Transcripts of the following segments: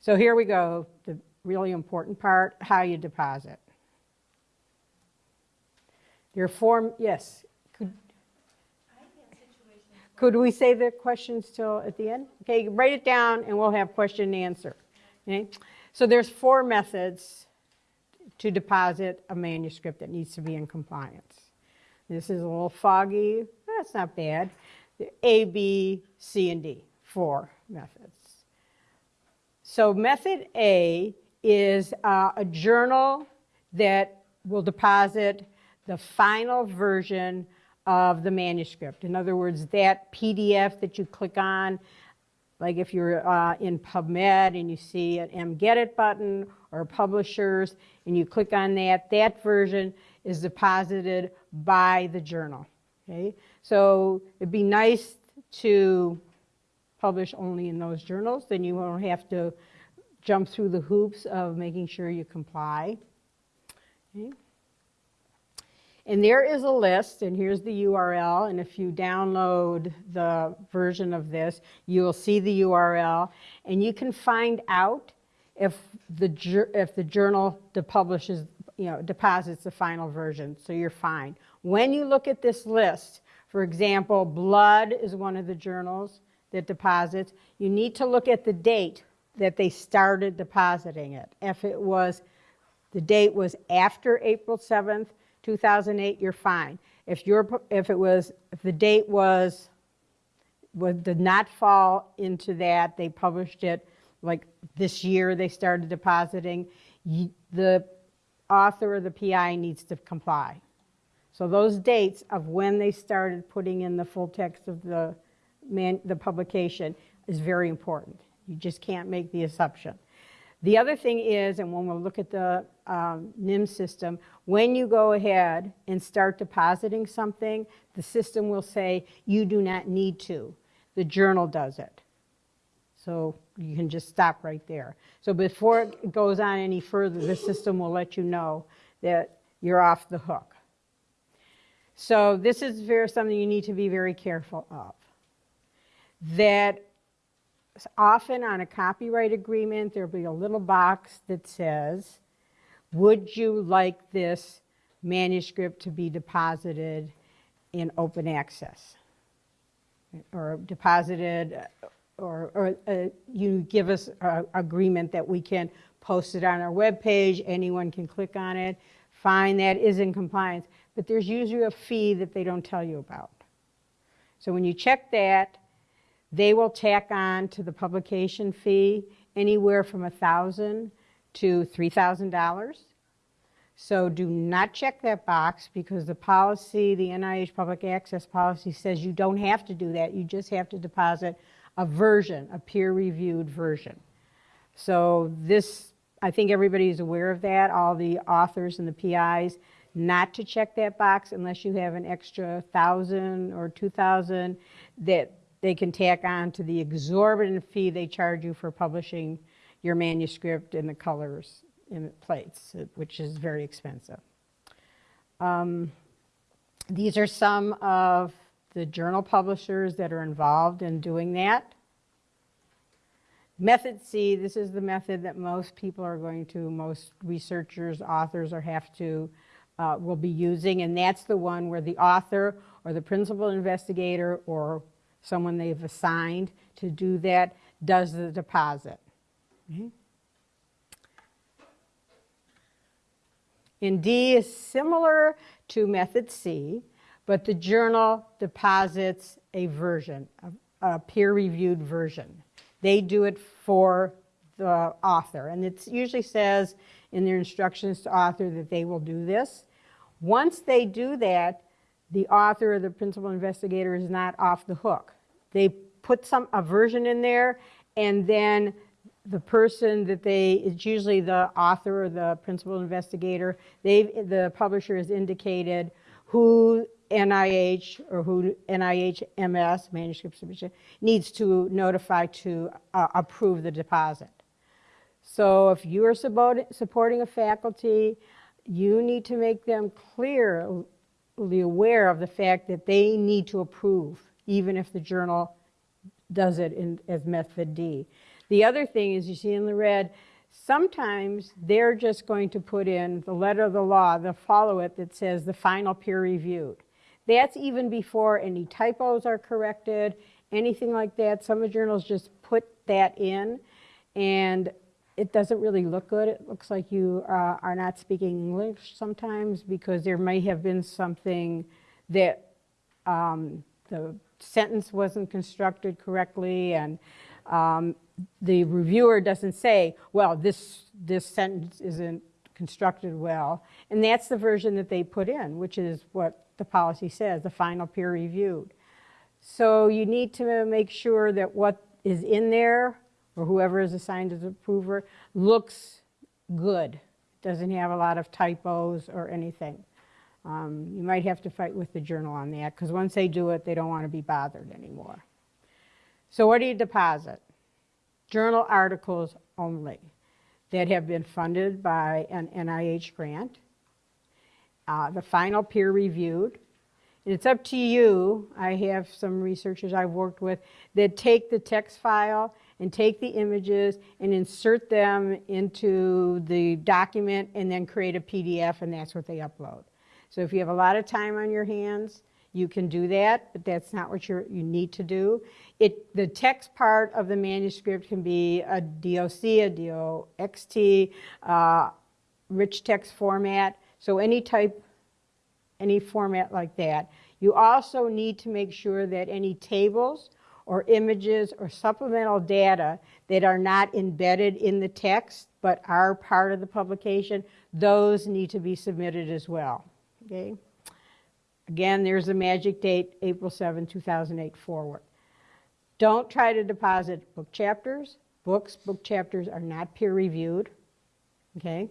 So here we go, the really important part, how you deposit. Your form, yes. Could, could we save the questions till at the end? Okay, write it down and we'll have question and answer. Okay? So there's four methods to deposit a manuscript that needs to be in compliance. This is a little foggy, that's not bad. A, B, C, and D, four methods. So method A is uh, a journal that will deposit the final version of the manuscript. In other words, that PDF that you click on, like if you're uh, in PubMed and you see an MGedit button or publishers and you click on that, that version is deposited by the journal. Okay? So it'd be nice to publish only in those journals, then you won't have to jump through the hoops of making sure you comply. Okay. And there is a list, and here's the URL, and if you download the version of this, you will see the URL, and you can find out if the, if the journal publishes, you know, deposits the final version, so you're fine. When you look at this list, for example, Blood is one of the journals that deposits. You need to look at the date that they started depositing it. If it was, the date was after April 7th, 2008, you're fine. If, you're, if it was, if the date was, was, did not fall into that, they published it like this year they started depositing, you, the author of the PI needs to comply. So those dates of when they started putting in the full text of the, man, the publication is very important. You just can't make the assumption. The other thing is, and when we'll look at the um, NIM system, when you go ahead and start depositing something, the system will say, you do not need to. The journal does it. So you can just stop right there. So before it goes on any further, the system will let you know that you're off the hook. So this is very, something you need to be very careful of. That often on a copyright agreement, there'll be a little box that says, would you like this manuscript to be deposited in open access? Or deposited, or, or uh, you give us an agreement that we can post it on our web page, anyone can click on it, fine, that is in compliance but there's usually a fee that they don't tell you about. So when you check that, they will tack on to the publication fee anywhere from 1,000 to $3,000. So do not check that box because the policy, the NIH public access policy says you don't have to do that. You just have to deposit a version, a peer-reviewed version. So this, I think everybody's aware of that, all the authors and the PIs not to check that box unless you have an extra thousand or two thousand that they can tack on to the exorbitant fee they charge you for publishing your manuscript in the colors in the plates, which is very expensive. Um, these are some of the journal publishers that are involved in doing that. Method C, this is the method that most people are going to, most researchers, authors, or have to uh, will be using, and that's the one where the author or the principal investigator or someone they've assigned to do that does the deposit. Mm-hmm. In D is similar to method C, but the journal deposits a version, a, a peer-reviewed version. They do it for the author, and it usually says in their instructions to author that they will do this. Once they do that, the author or the principal investigator is not off the hook. They put some a version in there and then the person that they, it's usually the author or the principal investigator, they the publisher has indicated who NIH or who NIH MS, manuscript submission, needs to notify to uh, approve the deposit. So if you are supporting a faculty, you need to make them clearly aware of the fact that they need to approve, even if the journal does it in, as method D. The other thing is, you see in the red, sometimes they're just going to put in the letter of the law, they'll follow it that says the final peer reviewed. That's even before any typos are corrected, anything like that. Some of the journals just put that in, and it doesn't really look good. It looks like you uh, are not speaking English sometimes because there may have been something that um, the sentence wasn't constructed correctly and um, the reviewer doesn't say, well, this, this sentence isn't constructed well. And that's the version that they put in, which is what the policy says, the final peer reviewed. So you need to make sure that what is in there, or whoever is assigned as approver, looks good. Doesn't have a lot of typos or anything. Um, you might have to fight with the journal on that, because once they do it, they don't want to be bothered anymore. So what do you deposit? Journal articles only that have been funded by an NIH grant. Uh, the final peer reviewed. And it's up to you. I have some researchers I've worked with that take the text file and take the images and insert them into the document and then create a PDF and that's what they upload. So if you have a lot of time on your hands, you can do that, but that's not what you you need to do. It, the text part of the manuscript can be a DOC, a DOXT, uh, rich text format, so any type, any format like that. You also need to make sure that any tables or images or supplemental data that are not embedded in the text but are part of the publication, those need to be submitted as well. Okay? Again, there's a magic date, April 7, 2008 forward. Don't try to deposit book chapters. Books, book chapters are not peer reviewed. Okay?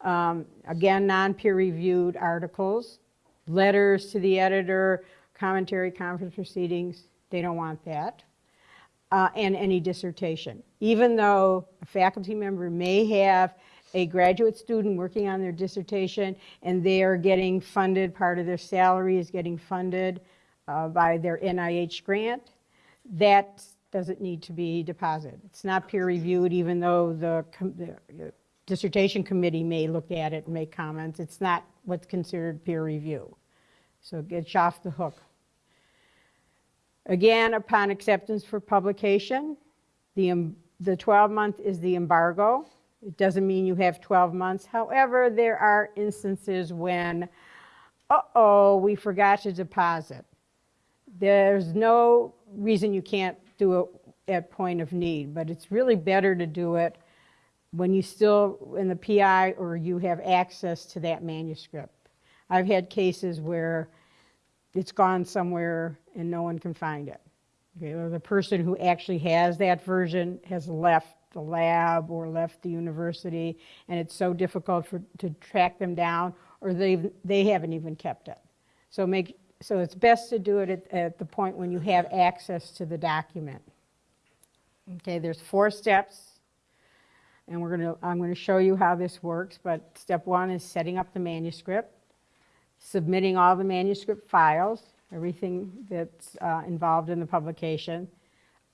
Um, again, non peer reviewed articles, letters to the editor, commentary, conference proceedings, they don't want that. Uh, and any dissertation. Even though a faculty member may have a graduate student working on their dissertation and they are getting funded, part of their salary is getting funded uh, by their NIH grant, that doesn't need to be deposited. It's not peer reviewed even though the, the dissertation committee may look at it and make comments. It's not what's considered peer review. So it gets off the hook. Again, upon acceptance for publication, the, the 12 month is the embargo. It doesn't mean you have 12 months. However, there are instances when, uh-oh, we forgot to deposit. There's no reason you can't do it at point of need, but it's really better to do it when you still in the PI or you have access to that manuscript. I've had cases where it's gone somewhere and no one can find it. Okay, or the person who actually has that version has left the lab or left the university, and it's so difficult for, to track them down, or they they haven't even kept it. So make so it's best to do it at, at the point when you have access to the document. Okay, there's four steps, and we're gonna I'm going to show you how this works. But step one is setting up the manuscript, submitting all the manuscript files, everything that's uh, involved in the publication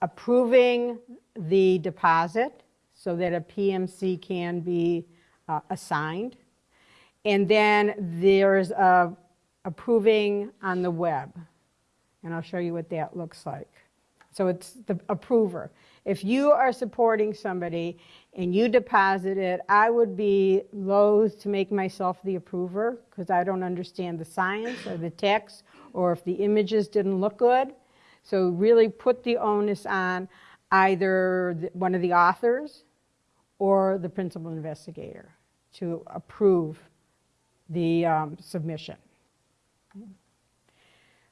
approving the deposit so that a PMC can be uh, assigned. And then there's a approving on the web. And I'll show you what that looks like. So it's the approver. If you are supporting somebody and you deposit it, I would be loath to make myself the approver because I don't understand the science or the text or if the images didn't look good. So really put the onus on either one of the authors or the principal investigator to approve the um, submission.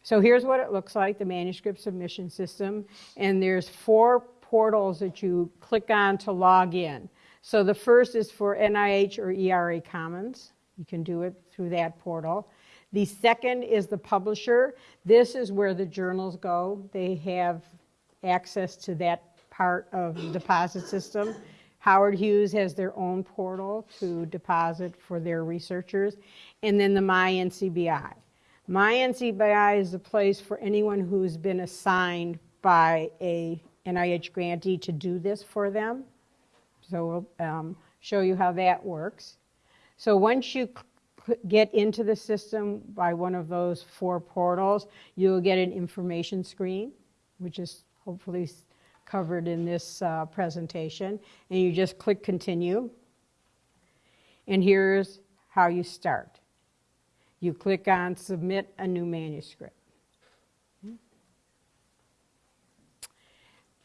So here's what it looks like, the manuscript submission system. And there's four portals that you click on to log in. So the first is for NIH or ERA Commons. You can do it through that portal. The second is the publisher. This is where the journals go. They have access to that part of the deposit system. Howard Hughes has their own portal to deposit for their researchers. And then the MyNCBI. MyNCBI is a place for anyone who's been assigned by a NIH grantee to do this for them. So we'll um, show you how that works. So once you get into the system by one of those four portals, you'll get an information screen, which is hopefully covered in this uh, presentation. And you just click continue. And here's how you start. You click on submit a new manuscript.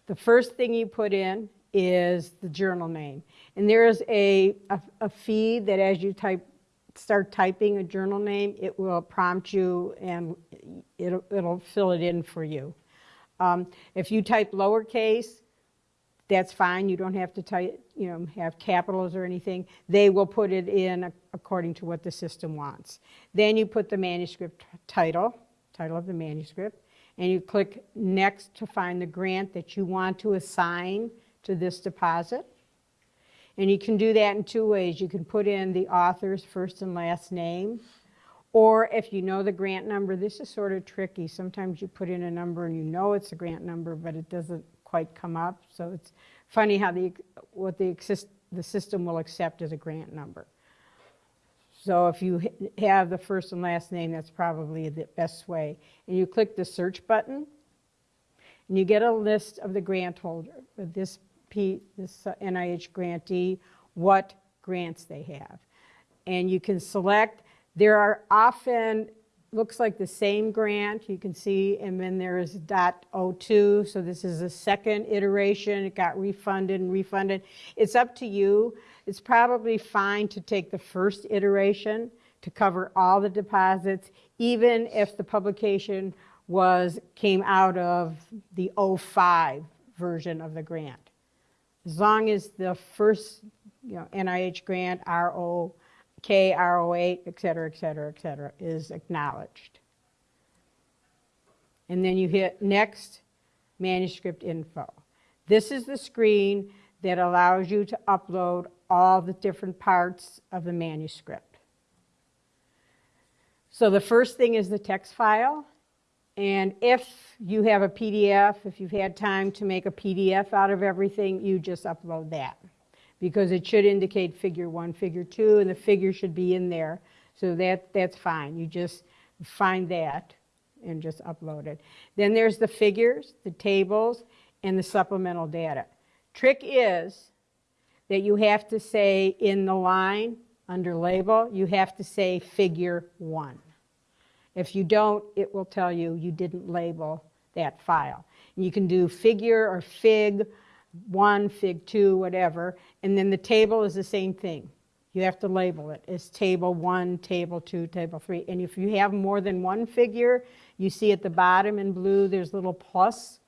The first thing you put in is the journal name. And there is a, a, a feed that as you type, start typing a journal name, it will prompt you and it'll, it'll fill it in for you. Um, if you type lowercase, that's fine. You don't have to type, you know, have capitals or anything. They will put it in according to what the system wants. Then you put the manuscript title, title of the manuscript, and you click next to find the grant that you want to assign to this deposit. And you can do that in two ways. You can put in the author's first and last name, or if you know the grant number, this is sort of tricky. Sometimes you put in a number and you know it's a grant number, but it doesn't quite come up. So it's funny how the what the exist, the system will accept as a grant number. So if you have the first and last name, that's probably the best way. And you click the search button, and you get a list of the grant holder, this P, this uh, NIH grantee, what grants they have. And you can select, there are often, looks like the same grant, you can see, and then there is dot .02, so this is a second iteration, it got refunded and refunded. It's up to you. It's probably fine to take the first iteration to cover all the deposits, even if the publication was, came out of the 05 version of the grant. As long as the first, you know, NIH grant, RO, K, RO8, et cetera, et cetera, et cetera, is acknowledged. And then you hit next, manuscript info. This is the screen that allows you to upload all the different parts of the manuscript. So the first thing is the text file. And if you have a PDF, if you've had time to make a PDF out of everything, you just upload that. Because it should indicate figure one, figure two, and the figure should be in there. So that, that's fine. You just find that and just upload it. Then there's the figures, the tables, and the supplemental data. Trick is that you have to say in the line under label, you have to say figure one. If you don't, it will tell you you didn't label that file. You can do figure or fig one, fig two, whatever, and then the table is the same thing. You have to label it as table one, table two, table three. And if you have more than one figure, you see at the bottom in blue there's a little plus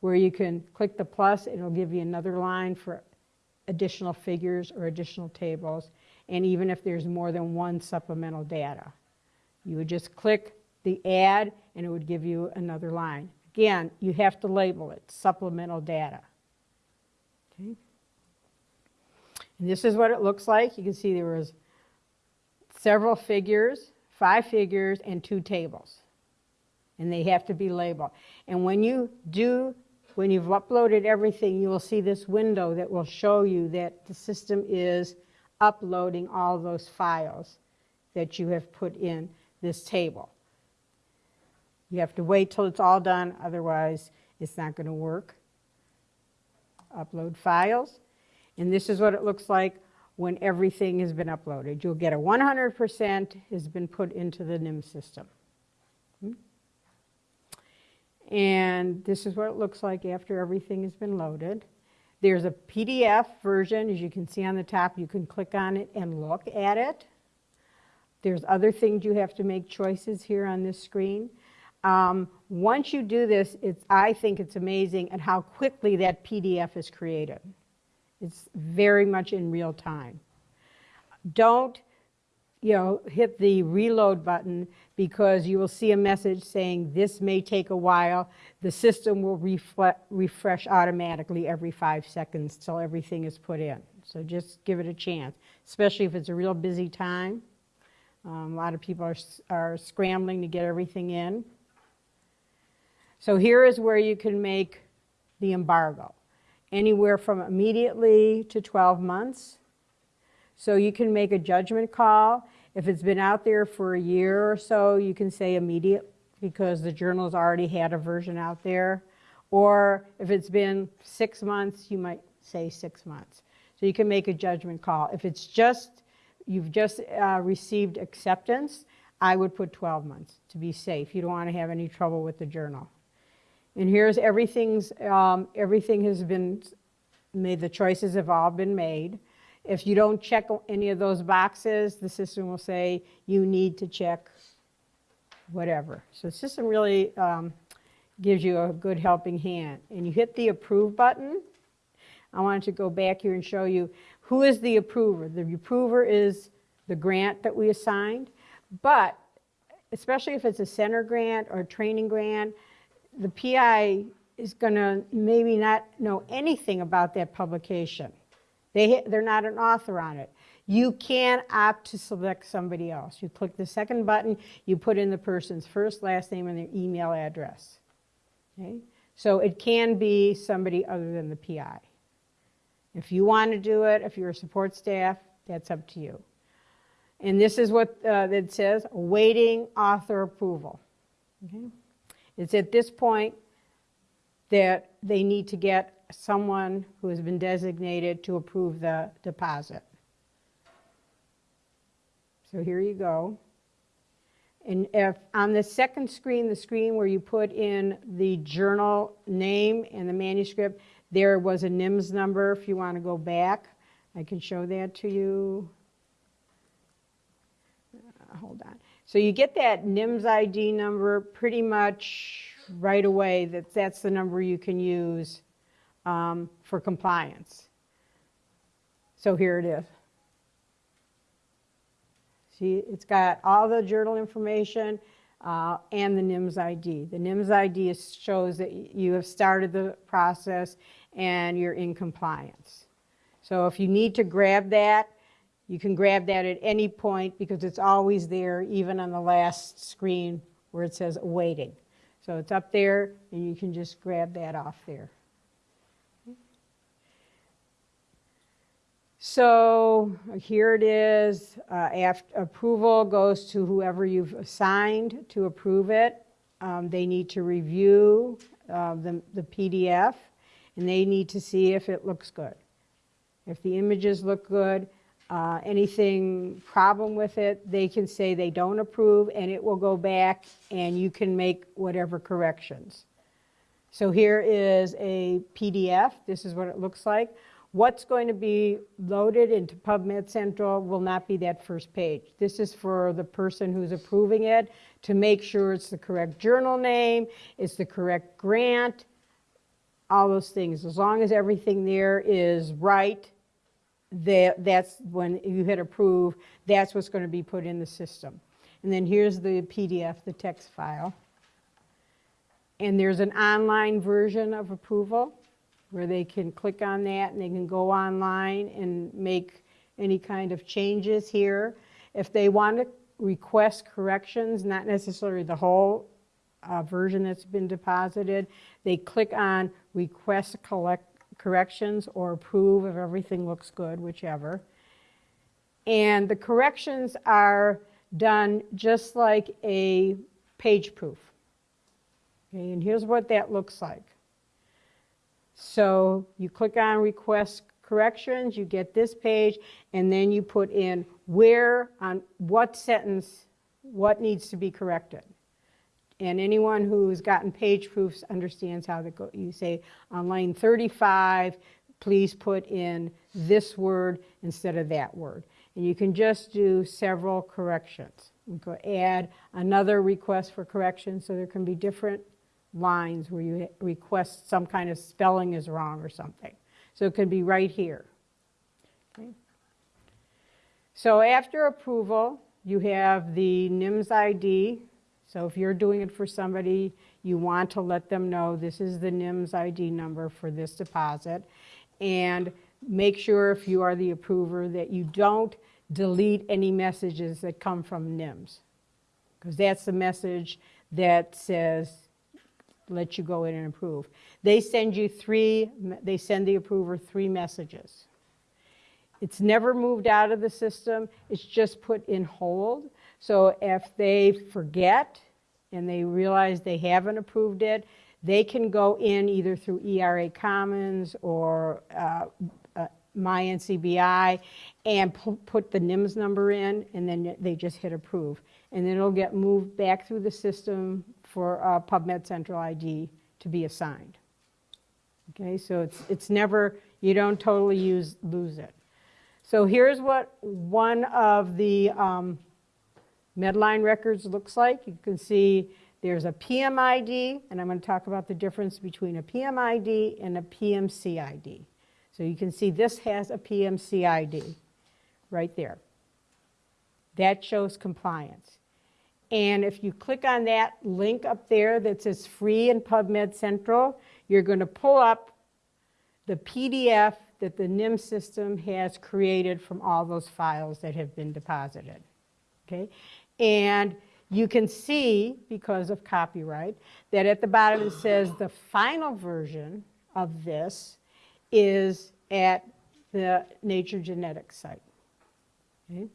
where you can click the plus, it'll give you another line for additional figures or additional tables, and even if there's more than one supplemental data. You would just click the add and it would give you another line. Again, you have to label it supplemental data. Okay? And this is what it looks like. You can see there was several figures, five figures, and two tables. And they have to be labeled. And when you do, when you've uploaded everything, you will see this window that will show you that the system is uploading all those files that you have put in this table. You have to wait till it's all done, otherwise it's not going to work. Upload files. And this is what it looks like when everything has been uploaded. You'll get a 100% has been put into the NIM system. Hmm? And this is what it looks like after everything has been loaded. There's a PDF version, as you can see on the top. You can click on it and look at it. There's other things you have to make choices here on this screen. Um, once you do this, it's, I think it's amazing at how quickly that PDF is created. It's very much in real time. Don't, you know, hit the reload button because you will see a message saying this may take a while. The system will refresh automatically every five seconds till everything is put in. So just give it a chance, especially if it's a real busy time. Um, a lot of people are, are scrambling to get everything in. So here is where you can make the embargo, anywhere from immediately to 12 months. So you can make a judgment call. If it's been out there for a year or so, you can say immediate because the journal's already had a version out there. Or if it's been six months, you might say six months. So you can make a judgment call. If it's just, you've just uh, received acceptance, I would put 12 months to be safe. You don't want to have any trouble with the journal. And here's everything's, um, everything has been made, the choices have all been made. If you don't check any of those boxes, the system will say you need to check whatever. So the system really um, gives you a good helping hand. And you hit the approve button. I wanted to go back here and show you who is the approver. The approver is the grant that we assigned, but especially if it's a center grant or a training grant, the PI is going to maybe not know anything about that publication. They, they're not an author on it. You can opt to select somebody else. You click the second button, you put in the person's first, last name, and their email address. Okay? So it can be somebody other than the PI. If you want to do it, if you're a support staff, that's up to you. And this is what uh, it says, awaiting author approval. Okay? It's at this point that they need to get someone who has been designated to approve the deposit. So here you go. And if on the second screen, the screen where you put in the journal name and the manuscript, there was a NIMS number if you want to go back. I can show that to you. Hold on. So you get that NIMS ID number pretty much right away. That that's the number you can use um, for compliance. So here it is. See, it's got all the journal information uh, and the NIMS ID. The NIMS ID shows that you have started the process and you're in compliance. So if you need to grab that, you can grab that at any point because it's always there, even on the last screen where it says awaiting. So it's up there and you can just grab that off there. So here it is. Uh, after approval goes to whoever you've assigned to approve it. Um, they need to review uh, the, the PDF and they need to see if it looks good. If the images look good, uh, anything problem with it, they can say they don't approve and it will go back and you can make whatever corrections. So here is a PDF. This is what it looks like. What's going to be loaded into PubMed Central will not be that first page. This is for the person who's approving it to make sure it's the correct journal name, it's the correct grant, all those things. As long as everything there is right, that, that's when you hit approve, that's what's going to be put in the system. And then here's the PDF, the text file. And there's an online version of approval where they can click on that and they can go online and make any kind of changes here. If they want to request corrections, not necessarily the whole uh, version that's been deposited, they click on request collect corrections or approve if everything looks good, whichever. And the corrections are done just like a page proof. Okay, and here's what that looks like. So you click on request corrections, you get this page, and then you put in where, on what sentence, what needs to be corrected. And anyone who's gotten page proofs understands how to go. You say on line 35, please put in this word instead of that word. And you can just do several corrections. You go add another request for correction so there can be different lines where you request some kind of spelling is wrong or something. So it could be right here. Okay. So after approval, you have the NIMS ID. So if you're doing it for somebody, you want to let them know this is the NIMS ID number for this deposit. And make sure if you are the approver that you don't delete any messages that come from NIMS. Because that's the message that says let you go in and approve. They send you three, they send the approver three messages. It's never moved out of the system, it's just put in hold. So if they forget and they realize they haven't approved it, they can go in either through ERA Commons or uh, uh, and pu- put the NIMS number in, and then they just hit approve. And then it'll get moved back through the system for uh, PubMed Central ID to be assigned. Okay, so it's, it's never, you don't totally use, lose it. So here's what one of the um, Medline records looks like. You can see there's a PMID, and I'm going to talk about the difference between a PMID and a PMCID. So you can see this has a PMCID right there. That shows compliance. And if you click on that link up there that says free in PubMed Central, you're going to pull up the PDF that the NIM system has created from all those files that have been deposited. Okay? And you can see, because of copyright, that at the bottom it says the final version of this is at the Nature Genetics site. Okay?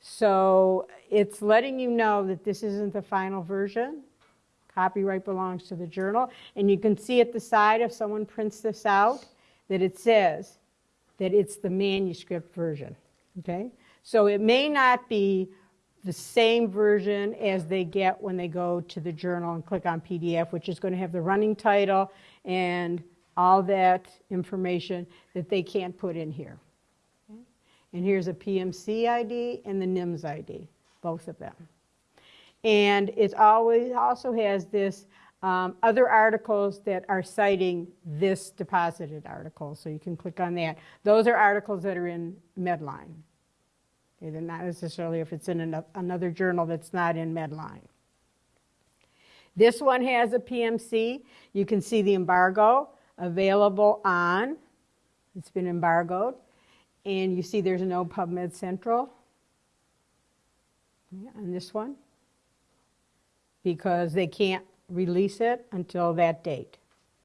So it's letting you know that this isn't the final version. Copyright belongs to the journal. And you can see at the side, if someone prints this out, that it says that it's the manuscript version. Okay? So it may not be the same version as they get when they go to the journal and click on PDF, which is going to have the running title and all that information that they can't put in here. Okay? And here's a PMC ID and the NIMS ID, both of them. And it always also has this um, other articles that are citing this deposited article, so you can click on that. Those are articles that are in Medline. They're not necessarily if it's in ano- another journal that's not in Medline. This one has a PMC. You can see the embargo available on, it's been embargoed. And you see there's no PubMed Central on this one because they can't release it until that date.